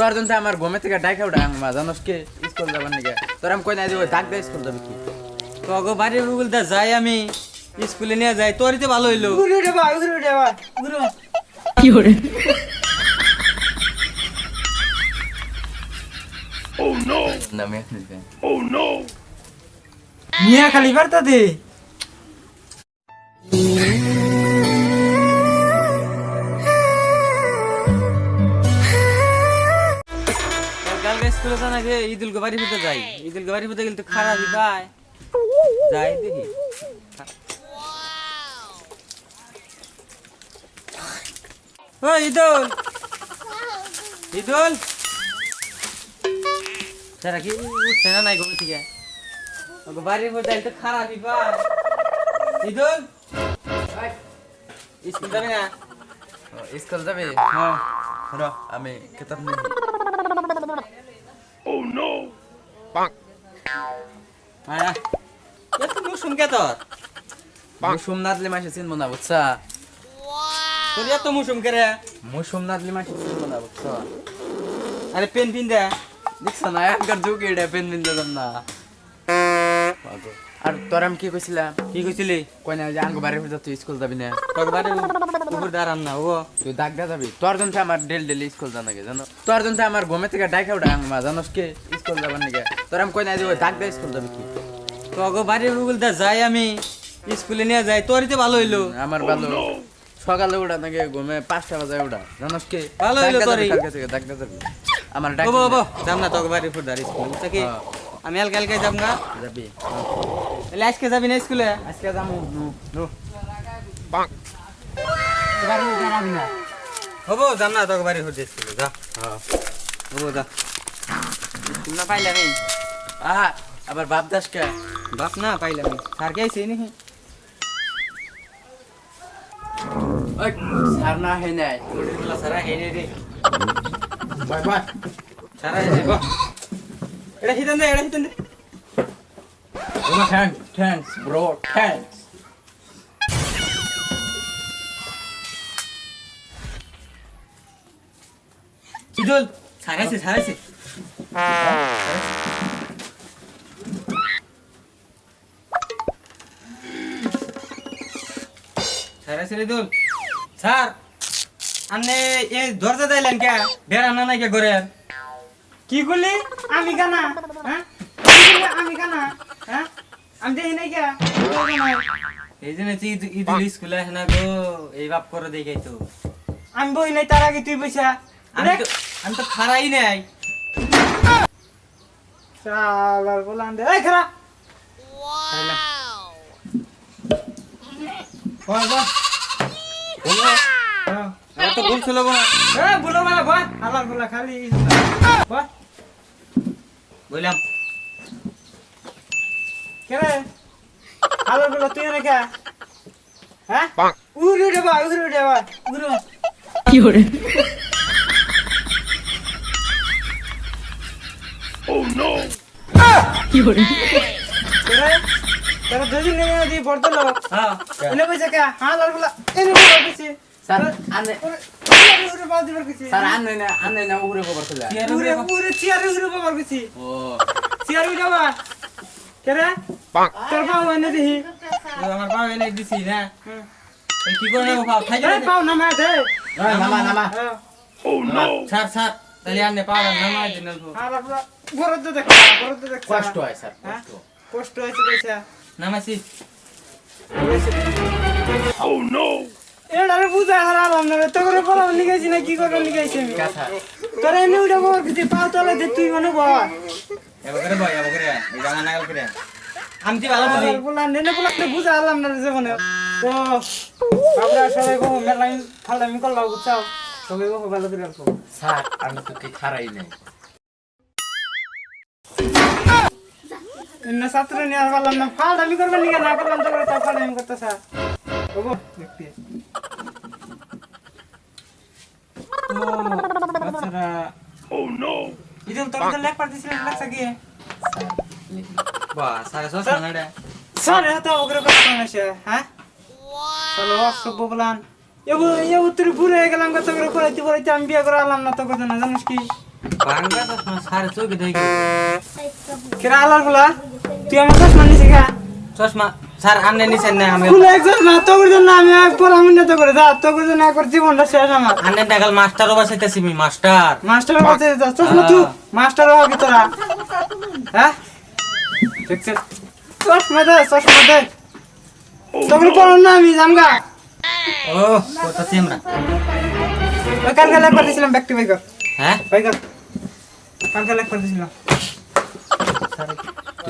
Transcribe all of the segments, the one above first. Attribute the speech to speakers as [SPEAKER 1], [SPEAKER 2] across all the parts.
[SPEAKER 1] তোর জন্য আমার ঘুমে থেকে ডাইকা উঠা মা জানোস কে স্কুল যাবার নাকি তোর আমি কই না দিব ডাক দে স্কুল যাবে কি
[SPEAKER 2] তগো বাড়ির উগুলটা যাই আমি স্কুলে নিয়ে যাই তোরই তো ভালো হইল
[SPEAKER 3] ঘুরে উঠে বা ঘুরে উঠে বা ঘুরে বা।
[SPEAKER 1] না আমি এখন দিতে
[SPEAKER 3] মিয়া খালি বার্তা দে
[SPEAKER 2] স্কুলে তো নাকি ঈদুল বাড়ি হতে যাই ঈদুল বাড়ি হতে গেলে তো খারাপই পায় যাই দেখি ও ঈদুল ঈদুল সারা কি উঠছে না নাই ঘুম থেকে ওকে বাড়ির মধ্যে তো খারাপই পায় ঈদুল স্কুল যাবে না
[SPEAKER 1] স্কুল যাবে
[SPEAKER 2] হ্যাঁ
[SPEAKER 1] র আমি কিতাব নিয়ে
[SPEAKER 2] আয়া এত মুসুম কে তোর?
[SPEAKER 1] মুসুম নাদলি মাসে চিনবো না বুঝছা?
[SPEAKER 2] তোর এত মুসুম কে রে?
[SPEAKER 1] মুসুম নাদলি মাসে চিনবো না বুঝছা?
[SPEAKER 2] আরে পেন পিন দে।
[SPEAKER 1] দেখছ না এখনকার যুগ এটা পেন দিন দিলাম না। আর তোর আমি কি কইছিলাম?
[SPEAKER 2] কি কইছিলি?
[SPEAKER 1] কই না যে তুই স্কুল যাবি না?
[SPEAKER 2] তোর বাড়ি উপর দাঁড়ান না ও।
[SPEAKER 1] তুই দাগ দা যাবি? তোর জন্য আমার ডেল ডেলি স্কুল জানা গে জানো? তোর জন্য আমার ঘুমে থেকে ডাইকা উঠা মা জানোস কে? স্কুল যাবার নাকি তোর আমি কই না দিব দাগ দে স্কুল যাবি কি?
[SPEAKER 2] তোকে বাড়ির যাই আমি স্কুলে নিয়ে যাই তোরই তো ভালো হইল।
[SPEAKER 1] আমার ভালো। সকালে উঠা নাকি ঘুমে পাঁচটা বাজে উঠা জানোস কে?
[SPEAKER 2] ভালো হইল তোরই।
[SPEAKER 1] যাবি, কালকে থেকে দাগ দা যাবি আমার ডাক
[SPEAKER 2] ও বাবা যাম না তোকে বাড়ির স্কুল
[SPEAKER 1] হ্যাঁ।
[SPEAKER 2] আমি কালকে কালকে যাব না।
[SPEAKER 1] যাবি।
[SPEAKER 2] তাহলে আজকে যাবি না স্কুলে?
[SPEAKER 1] আজকে যামু নু নু।
[SPEAKER 3] যাবি না।
[SPEAKER 2] হব যাম না তোকে বাড়ির উপর স্কুলে যা।
[SPEAKER 1] হ্যাঁ।
[SPEAKER 2] হব যা। না পাইলাম
[SPEAKER 1] আহা আবার বাপ দাস কে
[SPEAKER 2] বাপ না পাইলাম এই স্যার কে আইসি নাকি
[SPEAKER 1] ওই সার না হে নাই
[SPEAKER 2] সারা হেনে রে
[SPEAKER 1] বাই বাই
[SPEAKER 2] সারা হেনে বাহ এটা হিতেন দে এটা হিতেন দে
[SPEAKER 1] থ্যাঙ্কস থ্যাঙ্কস ব্রো থ্যাঙ্কস
[SPEAKER 2] চিদল সারাইছে সারাইছে সারাইছে রে দোল স্যার আপনি এই দরজা দিলেন কে? বেড়া না নাকি ঘরে?
[SPEAKER 3] কি করলি? আমি কানা হ্যাঁ? আমি কানা হ্যাঁ? আমি দেখি নাই কে?
[SPEAKER 2] এই জন্য তুই ঈদ- স্কুলে না গো এই বাপ করে দেখাই তো
[SPEAKER 3] আমি বই নাই তার আগে তুই বইসা।
[SPEAKER 2] আমি তো আমি তো খারাই নাই।
[SPEAKER 3] শালার বলান দে। এই খারা
[SPEAKER 2] খারাইলাম।
[SPEAKER 3] বল। বল।
[SPEAKER 2] হ্যাঁ, আমার তো ভুল ছিল
[SPEAKER 3] বলা। খালি। বল।
[SPEAKER 2] বললাম।
[SPEAKER 3] কে রে? আলার বলা তুই না কে? হ্যাঁ? উড়ে উড়ে বা উড়ে উড়ে বা উড়ে বা কে রে তোরা দুদিন নিয়ে দি পড়তো লোক
[SPEAKER 2] হ্যাঁ।
[SPEAKER 3] এনে বইসা কে? হ্যাঁ আলার বলা। এনে বইসা কিছু
[SPEAKER 1] স্যার আনে
[SPEAKER 3] উড়ে উড়ে বা দিবার কিছু
[SPEAKER 1] স্যার আনে না আনে না উপরে খবর চলে
[SPEAKER 2] কি আর
[SPEAKER 3] উড়ে
[SPEAKER 2] উড়ে
[SPEAKER 3] উড়ে চেয়ারে উড়ে বাবার কিছু
[SPEAKER 1] ও।
[SPEAKER 3] চেয়ারে উড়ে বা কে রে? তোর পাও এনে দিহি।
[SPEAKER 2] ও, আমার পা এনে দিছি না
[SPEAKER 3] হুম।
[SPEAKER 2] এই কি করে নেব পাও? খাই যাবে
[SPEAKER 3] পাও নামা দে।
[SPEAKER 1] এই, নামা নামা।
[SPEAKER 3] হ্যাঁ
[SPEAKER 2] ছাড় ছাড়। তাহলে আনে পা নামাই দিন অল্প
[SPEAKER 3] আলার বলা বরদ দেখ বরদ দেখ
[SPEAKER 1] কষ্ট হয় স্যার
[SPEAKER 3] হ্যাঁ?
[SPEAKER 1] কষ্ট।
[SPEAKER 3] কষ্ট হয়েছে পয়সা
[SPEAKER 2] নামাইছি
[SPEAKER 3] এটারে বুঝা হারালাম না রে। তোর বলা লিখাইছি না কি করে লিখাইছি আমি।
[SPEAKER 1] কথা
[SPEAKER 3] তোর এনে উঠে বাবার কিছু পাও তলে দে তুই মানে বাবা
[SPEAKER 2] এবার করে বয় এবার করে। এই জামা নাগাল করে। আমি তো ভালো বুঝি
[SPEAKER 3] বলা নেনে বলা তো বুঝা হারালাম না রে জীবনে। তো আমরা সবাই গো মেলাই ফালামি করলাম বুঝছাও? সবাই গো ভালো করে রাখো
[SPEAKER 1] স্যার আমি তো কি খারাই নাই।
[SPEAKER 3] এমনি ছাত্র নিয়ে পারলাম না ফালামি করবেন নিয়ে না করলাম তো করে তা ফালামি করতে স্যার ওগো দেখতে। ও বাচ্চারা ও নো ইদুল তোর তো লেখ পারতেছিলেন লেখা গিয়ে।
[SPEAKER 2] বাহ সাড়ে ছশো না রে
[SPEAKER 3] স্যার। এটা ওগরে কথা শুনেছে হ্যাঁ? চলো অসভ্য বলান এব এব তুই বুড়ো গেলাম কত করে পড়াইতে পড়াইতে আমি বিয়ে করে আলাম না তো কথা না জানিস কি?
[SPEAKER 2] বাঙ্গা চশমা সারে চোখে দেখি।
[SPEAKER 3] কেরা আলারগুলা? তুই আমার চশমা নিছি খা
[SPEAKER 2] চশমা। স্যার আপনি নিছেন না আমি।
[SPEAKER 3] কোন একজন না আমি একবার আমি না তো করে যা তোর জন্য একবার জীবনটা শেষ আমার।
[SPEAKER 2] আন্নে নাগাল মাস্টারও বাসাইতেছি আমি মাস্টার।
[SPEAKER 3] মাস্টারের কাছে যা চশমা তুই হবি তোরা। হ্যাঁ? দেখছিস চশমা দে চশমা দে। তোকে পড়ো না আমি জামগা
[SPEAKER 2] ও কথা চিমরা।
[SPEAKER 3] ওই কালকে লেখ করে দিয়েছিলাম ব্যাকটি বাইকর
[SPEAKER 2] হ্যাঁ?
[SPEAKER 3] বাইকর কালকে লেখ করে দিয়েছিলাম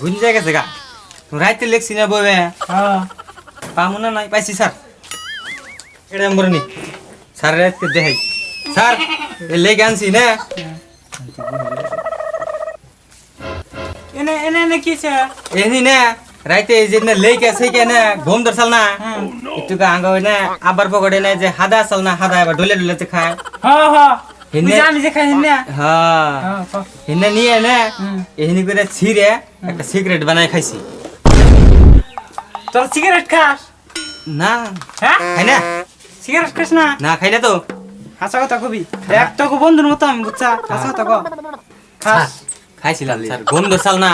[SPEAKER 2] বুঝি যায় গেছে গা। রাইতে লেখছি না বই
[SPEAKER 3] হ্যাঁ।
[SPEAKER 2] পামু না নাই? পাইছি স্যার। এটা নম্বর নি স্যার রাইতে দেখাই। স্যার লেগে আনছি না।
[SPEAKER 3] এনে এনে এনে কি আছে
[SPEAKER 2] এনি না। রাইতে এই যে না লেগে আছে ঘুম ধরছাল না?
[SPEAKER 3] হ্যাঁ।
[SPEAKER 2] একটু আঙ্গ না। আবার পকড়ে না যে হাদা আসাল না হাদা আবার ডলে ডলে খায়।
[SPEAKER 3] হ্যাঁ হ্যাঁ।
[SPEAKER 2] এনে-
[SPEAKER 3] তুই যে খাই না
[SPEAKER 2] হ্যাঁ
[SPEAKER 3] হ্যাঁ ক।
[SPEAKER 2] এনে নিয়ে না এহিনি করে ছিঁড়ে একটা সিগারেট বানাই খাইছি
[SPEAKER 3] তোর সিগারেট খাস
[SPEAKER 2] না
[SPEAKER 3] হ্যাঁ
[SPEAKER 2] খাই না
[SPEAKER 3] সিগারেট খাস না
[SPEAKER 2] না খাই না তো
[SPEAKER 3] হাসা কথা কবি। এক তো বন্ধুর মতো আমি বুঝছা? হাসা কথা ক। খাস
[SPEAKER 2] খাইছিলাম স্যার। ঘুম ধরছাল না।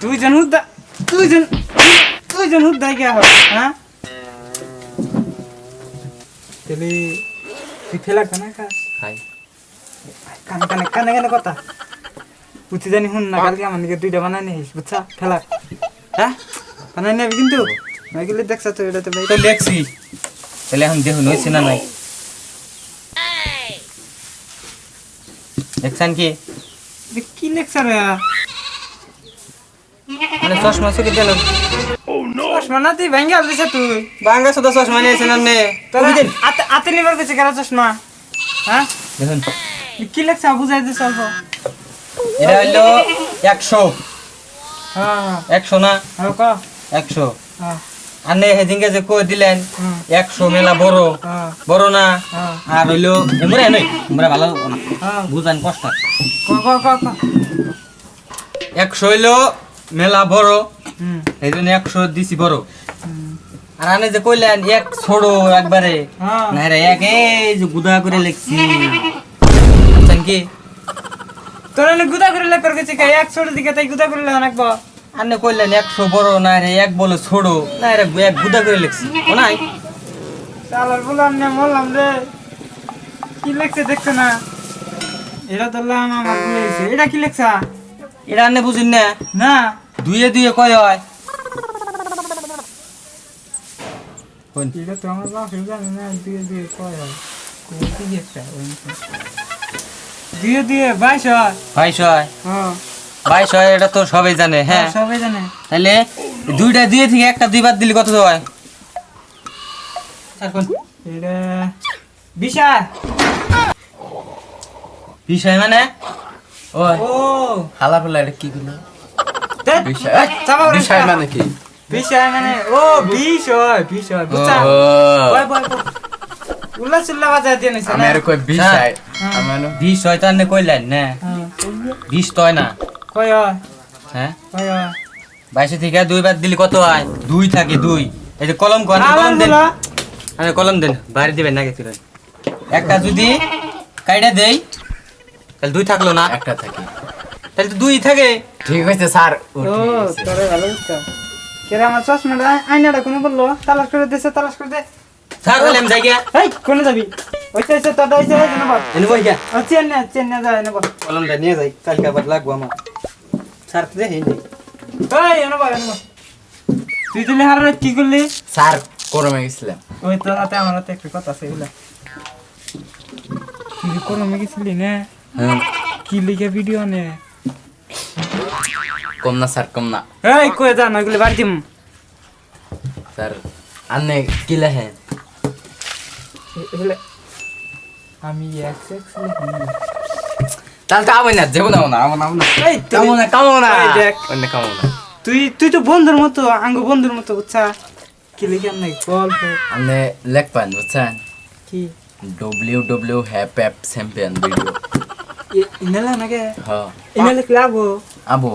[SPEAKER 3] তুই জন হুদ্দা তুই জন তুই জন হুদ্দা গিয়া হয় হ্যাঁ? তাহলে তুই ফেলা কানা খাস?
[SPEAKER 2] খাই
[SPEAKER 3] কানে কানে কানে কানে কথা। পুঁথি জানি শুন না কালকে আমার দিকে দুইটা বানাই নিস বুঝছা? ফেলা হ্যাঁ? বানাই নিবি কিন্তু? নইগুলি দেখছ তো এটা তো
[SPEAKER 2] তো লেখছি তাহলে এখন দেখুন হয়েছে না নাই? দেখছেন কি?
[SPEAKER 3] কি লেকচার
[SPEAKER 2] মানে চশমা চুকি দিল।
[SPEAKER 3] চশমা না তুই ভেঙ্গে আলবিস তুই।
[SPEAKER 2] বাঙ্গা শুধু চশমা কবি দিন
[SPEAKER 3] হাতে হাতে নিবার গেছে কেন চশমা? হ্যাঁ?
[SPEAKER 2] দেখুন।
[SPEAKER 3] কি লেকচার বুঝাই দিস অল্প।
[SPEAKER 2] এটা হইল একশো।
[SPEAKER 3] হ্যাঁ।
[SPEAKER 2] একশো না?
[SPEAKER 3] হ্যাঁ
[SPEAKER 2] একশো।
[SPEAKER 3] হ্যাঁ।
[SPEAKER 2] আপনি সেদিনকে যে কই দিলেন। একশো মেলা বড়। বড় না? আর হইল এমরে নই এমরে ভালো না। বুঝান কষ্ট একশো হইল মেলা বড়। এই জন্য একশো দিছি বড়। আর আপনি যে কইলেন এক ছোড়ো একবারে।
[SPEAKER 3] হ্যাঁ।
[SPEAKER 2] না রে এক এই যে গুদা করে লিখছি। বুঝছেন কি?
[SPEAKER 3] তোর গুদা করে লেখার গেছে কে? এক ছোট দিকে তাই গুদা করে লেখা নাকবো।
[SPEAKER 2] আপনি কইলেন একশো বড় না রে এক বলে ছোড়ো। না রে এক গুদা করে লিখছি। ও নাই?
[SPEAKER 3] চালার বললাম না বললাম রে। কি লেখছে দেখছ না? এটা ধরলাম আমার ভুলে এটা কি লেখছা?
[SPEAKER 2] এটা আপনি বুঝুন না?
[SPEAKER 3] না।
[SPEAKER 2] দুয়ে দুয়ে কয় হয়? কোন
[SPEAKER 3] এটা তো আমার বাপের জানে না দিয়ে দিয়ে কয় হয় কোথায় কি একটা দিয়ে দিয়ে বাইশ হয়
[SPEAKER 2] বাইশ হয়
[SPEAKER 3] হ্যাঁ
[SPEAKER 2] বাইশ হয় এটা তো সবাই জানে হ্যাঁ
[SPEAKER 3] সবাই জানে।
[SPEAKER 2] তাহলে দুইটা দুয়ে থেকে একটা দুইবার দিলে কত হয়? কোন
[SPEAKER 3] এটা
[SPEAKER 2] বিশ মানে?
[SPEAKER 1] ওই।
[SPEAKER 3] ও।
[SPEAKER 1] হালা ফালা এটা কি গুলো বিষয় বিষয়। মানে কি?
[SPEAKER 3] মানে ও হয় হয় বুঝছা?
[SPEAKER 1] ও
[SPEAKER 3] বয় বয় বয়। উল্লা সুল্লা বাজায় দিয়ে নিছে
[SPEAKER 1] আমি
[SPEAKER 3] না?
[SPEAKER 1] আর কই বিষয়
[SPEAKER 3] হ্যাঁ।
[SPEAKER 1] আমি আনো
[SPEAKER 2] বিশ হয় তো আপনি কইলেন না?
[SPEAKER 3] হ্যাঁ।
[SPEAKER 2] বিশ তো না?
[SPEAKER 3] কয় হ্যাঁ? কয়
[SPEAKER 2] বাইশে থেকে দুইবার দিলে কত হয়? দুই থাকে দুই। এই যে কলম কর কলম দেন। আরে কলম দেন বাইরে দিবেন না একটা যদি কাইটা দেই তাহলে দুই থাকল না?
[SPEAKER 1] একটা থাকি।
[SPEAKER 2] তাহলে তো দুই থাকে।
[SPEAKER 1] ঠিক আছে স্যার। ও।
[SPEAKER 3] তোরে ভালো বুঝতাম কেরা আমার চশমাটা আয়নাটা কোনো বলল তালাশ করে দিছে তালাশ করে দে।
[SPEAKER 2] স্যার বলে যাই গিয়া।
[SPEAKER 3] এই কোনে যাবি? ওইটা এসে তোটা এসে এনে বল
[SPEAKER 2] এনে বই গিয়া।
[SPEAKER 3] ও চেন না যা এনে বল
[SPEAKER 2] কলমটা নিয়ে যাই কালকে আবার লাগবো আমার। স্যার তো দেখি
[SPEAKER 3] এই এনে বল এনে বল তুই দিলে হার কি করলি?
[SPEAKER 1] স্যার করমে গেছিলাম।
[SPEAKER 3] ওই তোর হাতে আমার হাতে একটা কথা আছে এগুলা তুই কোনো গেছিলি না?
[SPEAKER 1] হ্যাঁ।
[SPEAKER 3] কি লিখে ভিডিও নে?
[SPEAKER 1] কম না স্যার কম না
[SPEAKER 3] এই কই যা না এগুলো বাড়ি দিম।
[SPEAKER 1] স্যার আনে কি লেখেন
[SPEAKER 3] আমি এক সেক্স লিখি
[SPEAKER 1] তাহলে তো আবার না যাব না না আমার না।
[SPEAKER 3] এই
[SPEAKER 1] কামো না কামো না।
[SPEAKER 3] দেখ।
[SPEAKER 1] অন্য কামো না।
[SPEAKER 3] তুই তুই তো বন্ধুর মতো আঙ্গ বন্ধুর মতো বুঝছা? কি লিখে নাই গল্প?
[SPEAKER 1] আপনি লেখবেন বুঝছেন
[SPEAKER 3] কি?
[SPEAKER 1] ডব্লিউ ডব্লিউ হ্যাপ অ্যাপ চ্যাম্পিয়ন ভিডিও
[SPEAKER 3] ইনালা নাকি
[SPEAKER 1] হ্যাঁ
[SPEAKER 3] ইনা লিখলে আবো
[SPEAKER 1] আবো।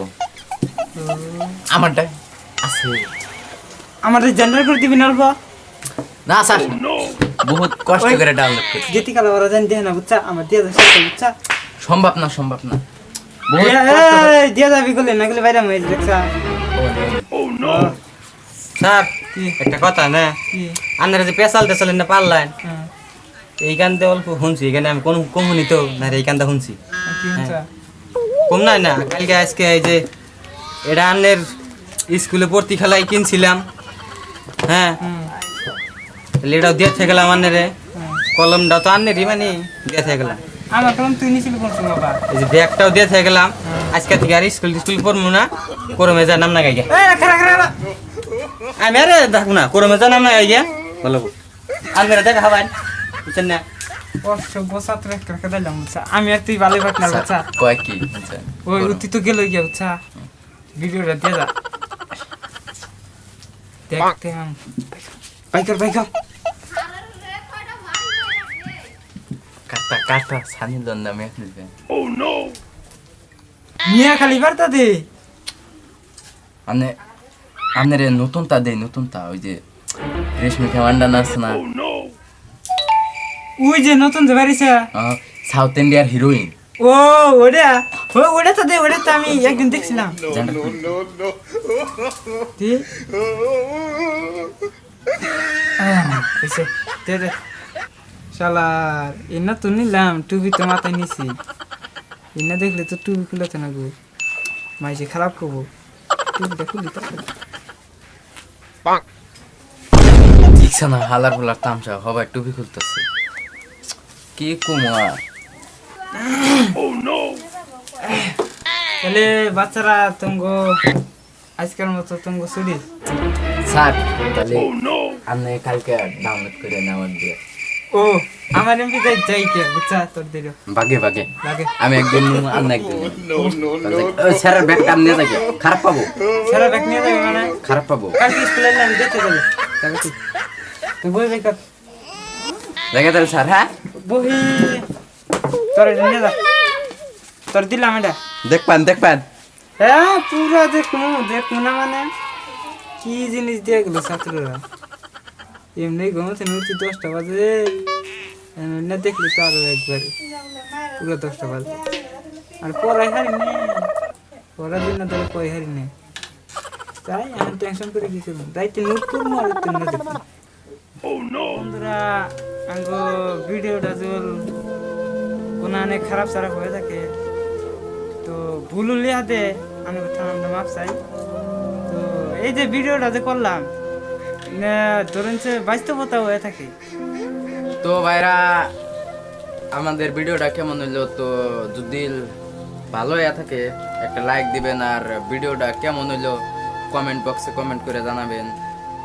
[SPEAKER 1] আমারটা আছে।
[SPEAKER 3] আমাদের জেন্ডার করে দিবি না
[SPEAKER 1] না স্যার। বহুত কষ্ট করে ডাউনলোড করছি
[SPEAKER 3] যেটি কালা ওরা জানি দেয় না বুঝছা? আমার দিয়ে যাচ্ছে বুঝছা?
[SPEAKER 1] সম্ভব না সম্ভব না।
[SPEAKER 3] দিয়ে যাবি গেলে না গেলে বাইরে মেয়ে দেখছা।
[SPEAKER 2] স্যার একটা কথা না? আপনারা যে পেশাল টেশাল না পারলেন
[SPEAKER 3] হ্যাঁ।
[SPEAKER 2] এই গানতে অল্প শুনছি। এখানে আমি কোন কম শুনি তো না রে, এই গানটা শুনছি।
[SPEAKER 3] হচ্ছে
[SPEAKER 2] কম নাই না? কালকে আজকে এই যে এটা আন্নের স্কুলে ভর্তি খেলায় কিনছিলাম। হ্যাঁ। এটাও দিয়ে থেকে গেলাম আন্নারে
[SPEAKER 3] হুম।
[SPEAKER 2] কলমটাও তো আন্নেরই মানে দিয়ে থেকে গেলাম।
[SPEAKER 3] আমার কলম তুই নিছিল কোন বাবা?
[SPEAKER 2] এই যে ব্যাগটাও দিয়ে থেকে গেলাম। আজকে থেকে আর স্কুল স্কুল পড়ব না করমে যা নাম না আমি আরে না করমে যা নাম না দেখা হবাই বুঝছেন না?
[SPEAKER 3] অসভ্য ছাত্র একটা দিলাম আমি আর তুই ভালো পাট না বুঝছা।
[SPEAKER 1] কয় কি?
[SPEAKER 3] ওই তুই তো গেল গিয়া বুঝছা। ভিডিওটা দিয়ে যা দেখতে বাইকার বাইকার।
[SPEAKER 1] কাটা কাটা সানি দন্দ আমি এখন দিবেন
[SPEAKER 3] মিয়া খালি বার্তা দে।
[SPEAKER 1] মানে আপনার নতুন তা দেই নতুন তা ওই যে রেশমি খেমান্ডান আছে না।
[SPEAKER 3] ওই যে নতুন যে বাড়িছে।
[SPEAKER 1] সাউথ ইন্ডিয়ার হিরোইন
[SPEAKER 3] ও ওটা ও ওটা তো দে ওটা তো আমি একদিন দেখছিলাম। শালার এনা তো নিলাম টুপি তো মাথায় নিছি। এনা দেখলে তো টুপি খুলাতে না গো। মাইসে খারাপ করব। টুপিটা খুলি
[SPEAKER 1] ঠিকছে না হালার ফুলার তামসা সবাই টুপি খুলতেছে। কি কুমার?
[SPEAKER 3] তাহলে বাচ্চারা তোমাকে আজকের মতো তোমাকে ছুটি।
[SPEAKER 1] স্যার তাহলে আপনি কালকে ডাউনলোড করে নেওয়ার দিয়ে।
[SPEAKER 3] ও আমার এমপি যাই যাই কে বুঝছা তোর দিল।
[SPEAKER 1] বাগে
[SPEAKER 3] লাগে
[SPEAKER 1] আমি আপনি একদিন নিবেন। স্যারের ব্যাগটা আপনি নিয়ে যাকে খারাপ পাবো।
[SPEAKER 3] সারা ব্যাগ নিয়ে যাবে মানে?
[SPEAKER 1] খারাপ পাবো।
[SPEAKER 3] কালকে স্কুলে আমি দেখতে যাবে। যাবে তুই তুই বই
[SPEAKER 1] দেখে। তাহলে স্যার হ্যাঁ?
[SPEAKER 3] বহি তোর নিয়ে যা। তোর দিলাম এটা।
[SPEAKER 1] দেখবেন দেখবেন।
[SPEAKER 3] হ্যাঁ পুরো দেখুন দেখুন না মানে? কি জিনিস দিয়ে গেলো ছাত্ররা? এমনি ঘুমাতে উঠছি দশটা বাজে। না দেখলি তো আরও একবারে। পুরো দশটা বাজে। আর পড়াই হারি নেই পড়ার দিন না তাহলে পড়াই হারি নেই তাই আমি টেনশন করে কি করব দায়িত্ব নোট করব আর একটু না দেখব। বন্ধুরা আঙ্গ ভিডিওটা জল। কোনো অনেক খারাপ সারাপ হয়ে থাকে। তো ভুল লিহাতে আমি থানাটা মাপ চাই। তো এই যে ভিডিওটা যে করলাম ধরেন যে বাস্তবতা হয়ে থাকে।
[SPEAKER 1] তো ভাইরা, আমাদের ভিডিওটা কেমন হইল তো যদি ভালো হয়ে থাকে, একটা লাইক দিবেন আর ভিডিওটা কেমন হইল কমেন্ট বক্সে কমেন্ট করে জানাবেন।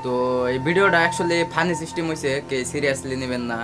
[SPEAKER 1] তো এই ভিডিওটা অ্যাকচুয়ালি ফানি সিস্টেম হয়েছে কে সিরিয়াসলি নেবেন না।